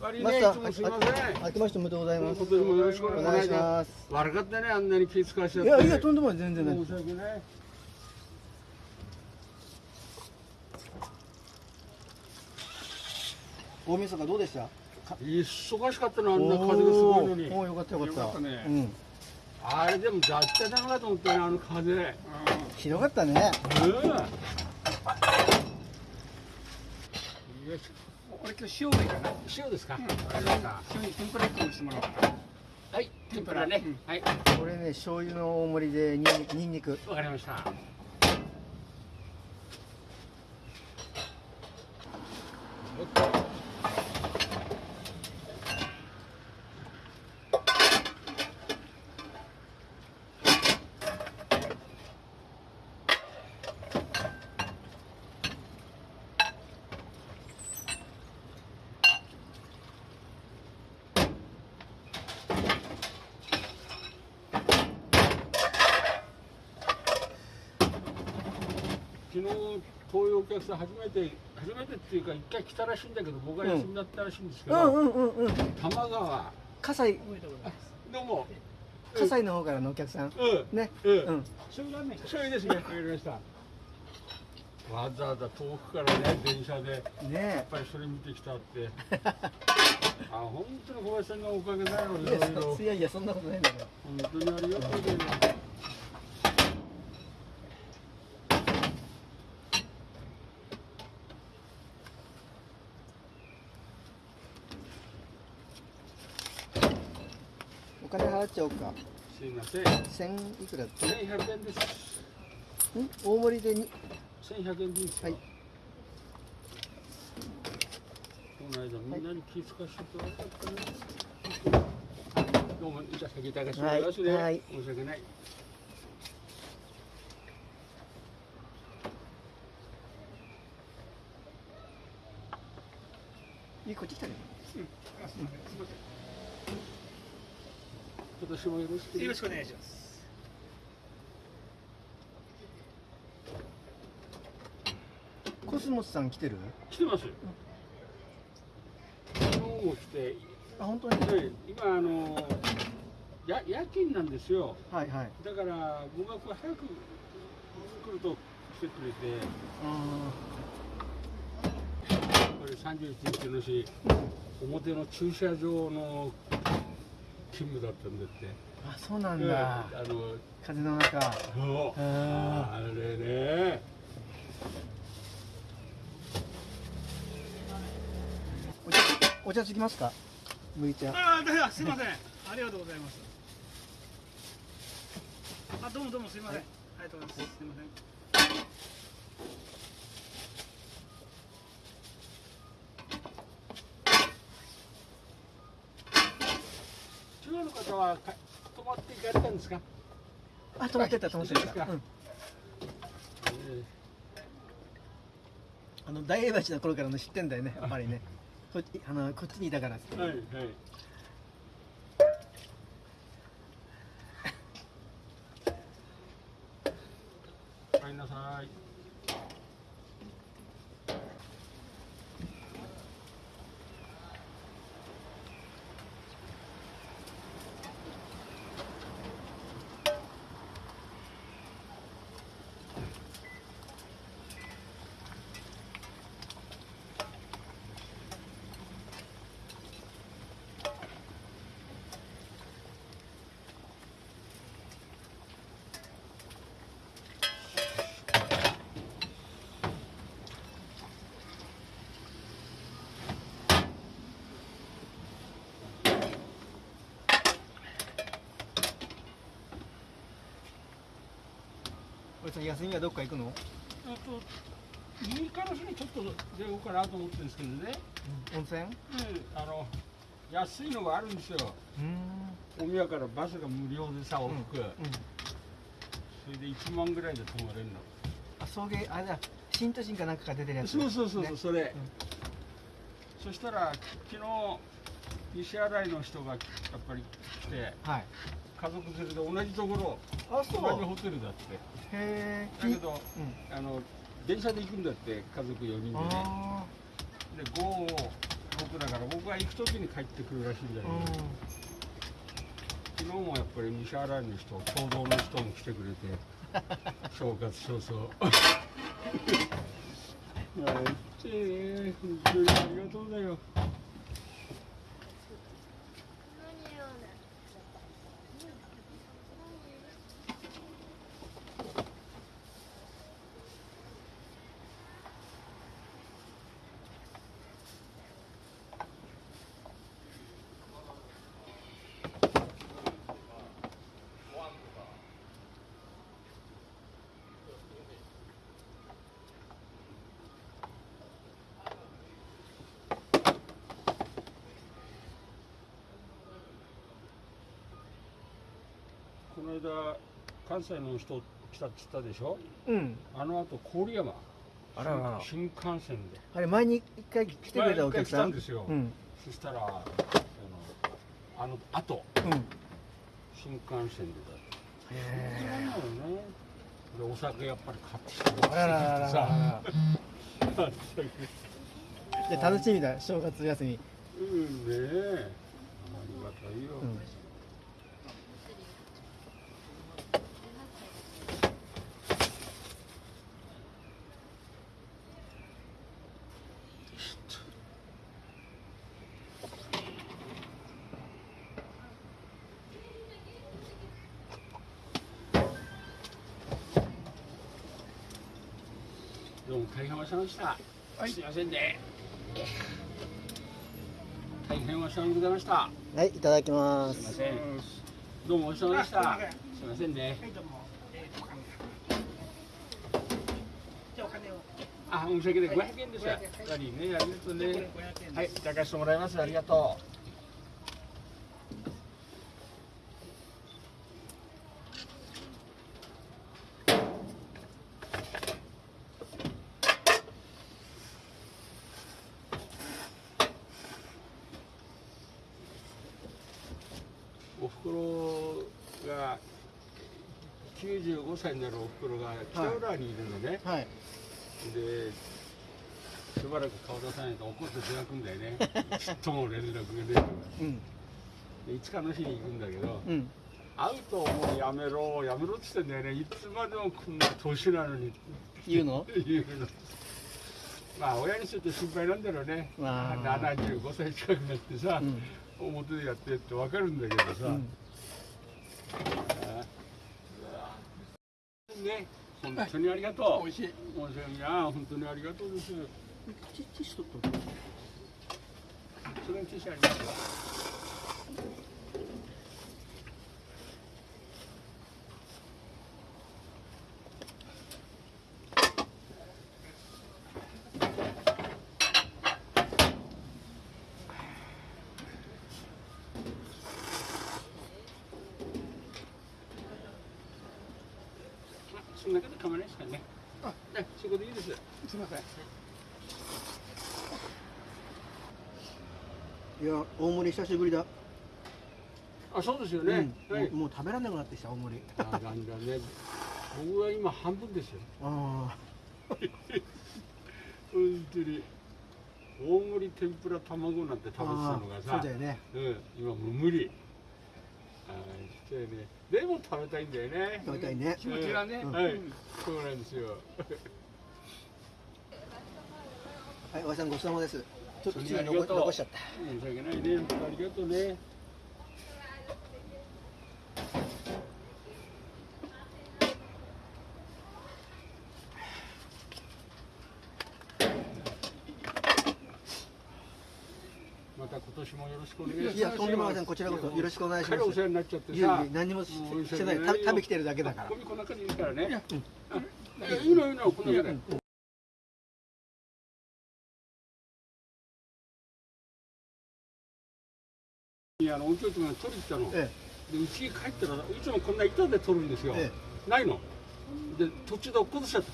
悪いマスタねいつもすいませんー、明けましておめでとうございますよろしくおお願いしまます。悪かったねあんなに気遣わしちゃっていやいやとんでもない全然ない申し訳ない大晦日どうでした？忙しかったのあんな風がすごいのによかったよかった。よかったねうん。あれでも雑多だなと思ったねあの風うんひどかったね。よしこれ今日塩がいいかな。塩ですか、うん。塩に天ぷら一個にしてもらおうかな。はい。天ぷらね、うんはい。これね醤油の大盛りでニンニクニンニク。わかりました昨日こういうお客さん初めて初めてっていうか一回来たらしいんだけど僕は休みだったらしいんですけど、うんうんうんうん。玉川葛西どうも葛西の方からのお客さん。うんね。うん、うん。醤油ですねわかりましたわざわざ遠くからね電車でやっねぱりそれ見てきたって あ本当に小林さんのおかげだよいえ。いやろいろそいやいやそんなことないんだから。本当にありがとうございます金払っちゃおうか。すいません。千いくら？ん1100円です。大盛りでに？1100円ですかはい。この間みんなに気遣わせてもらったねど。うもじゃあ先いたますね、はい。はい申し訳ない。いいこっち来たね。今年もよろしくよろしくお願いします。コスモスさん来てる？来てます昨日も来てあ本当に？で今あのや夜勤なんですよはいはい。だから僕がこう早く来ると来てくれてこれ31日の日表の駐車場の勤務だったんだってあそうなんうんだ。あの風の中。そうああれねお茶お茶つきますか？麦茶。ああ、だすみません。ありがとうございます。あ、どうもどうもすみません。ありがとうございます。すみません。中央の方はか泊まって行かれたんですか、あ止まってた止まってた。うん。えあの大江橋の頃からの知ってんだよねやっぱりね。こっちあのこっちにいたから。ーはいはいお帰りなさいこれさ休みはどっか行くの？あと右からすにちょっと出ようかなと思ってるんですけどね、温泉？あの安いのがあるんですようん。大宮からバスが無料でさ往復、うん。それで1万ぐらいで泊まれるのあ送迎あれだ新都心かなんかが出てるやつ。そうそうそうそう、ねそれ、そしたら昨日西新井の人がやっぱり来てはい。家族連れで同じところあ同じホテルだって。へえ。だけどうん。あの電車で行くんだって家族4人で。ねあで5ことだから僕が行く時に帰ってくるらしいんだけど、昨日もやっぱり西新井の人共同の人も来てくれて 正月早々。いやちいね本当にありがとうだよの間関西の人来たって言ったでしょ？うん。あの後郡山。あら。新幹線で。あれ前に一回来てくれたお客さん？来たんですよ。うん。そしたらあのあの後。うん。新幹線でだへなのよねでお酒やっぱり買ってきてえあららら 楽しみだ正月休み。うんねえ。ありがたいよ、うんどうも大変お世話様でした。すいませんね。大変お世話にございました。はいいただきますすいません。どうもお世話様でした。あすいませんね。はい、どうも。あ、お金を。あ、申し訳ない。はい五百円です。や500ね、ありがとうね。500円はい。いただかせてもらいます。ありがとう。おふくろが95歳になるおふくろが北浦にいるのね。はい。でしばらく顔出さないと怒って出なくんだよね。ちっとも連絡がねえから。うん。でいつかの日に行くんだけどうん。会うともうやめろやめろって言ってんだよね。いつまでもこんな年なのに。言うの？言うの。まあ親にすると心配なんだろうね。まあ。75歳近くなってさう、ん表でやってって分かるんだけどさ、うん。ね本当にありがとう、美味しい。申し訳ない本当にありがとうです。ティティッシュ取っとそれに T シャツありますよそんなこと構わないですからね。あ、ね、仕事いいです。すみません。いや大盛り久しぶりだあ、そうですよね。うんはい。もうもう食べられなくなってきた大盛りあ、なんだね。僕は今半分ですよ。あ 本当に。大盛り天ぷら卵なんて食べてたのがさそうだよねうん、今もう無理あーそうよねでも食べたいんだよね。食べたいね。気持ちがね。うん。はい、そうなんですよ。はいおばさんごちそうさまです。ちょっと次残ありがとう。残しちゃった。申し訳ないね。ありがとうねた今年もよろしくお願いしますいやとんでもありませんこちらこそよろしくお願いします彼お世話になっちゃってさい何もしてない食べ食べきてるだけだからこんな感じですからね。いや、いいのいいのこんな中で。いやあの音響とが取りに行ったの。えでうちに帰ったらいつもこんな板で取るんですよ。えないの。で途中で落っことしちゃった。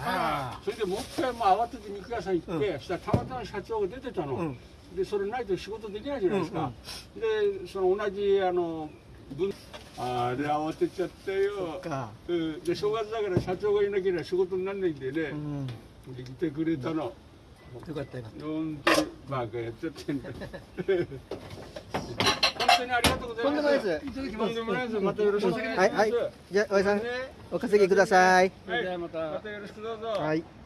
あそれでもう一回もう慌てて肉屋さん行って、そしたらたまたま社長が出てたの。うんでそれないと仕事できないじゃないですか。でその同じあの分あれ慌てちゃったよ。か。うん、で正月だから社長がいなければ仕事にならないんでね、うん。で来てくれたの、よかったよかっ本当にバカやっちゃってんだ。本当にありがとうございます。いです。とんでもないです。またよろしくお願いします。はい。はい。たじゃあおやさんね。お稼ぎください。はい。また。またよろしくどうぞ。はい